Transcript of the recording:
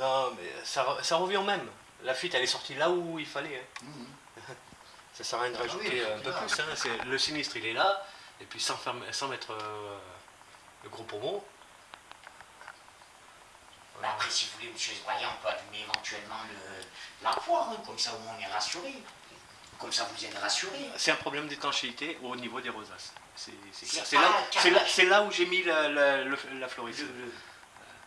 Non, mais ça, revient au même. La fuite, elle est sortie là où il fallait. hein. Ça sert à rien de rajouter un peu plus. Hein. Le sinistre, il est là. Et puis sans, sans mettre euh, le gros pommeau. Bah, après, si vous voulez, monsieur Zebroya, on peut allumer éventuellement la poire, hein. comme ça au on est rassuré. Comme ça vous êtes rassuré. C'est un problème d'étanchéité au niveau des rosaces. C'est là, où j'ai mis la, la,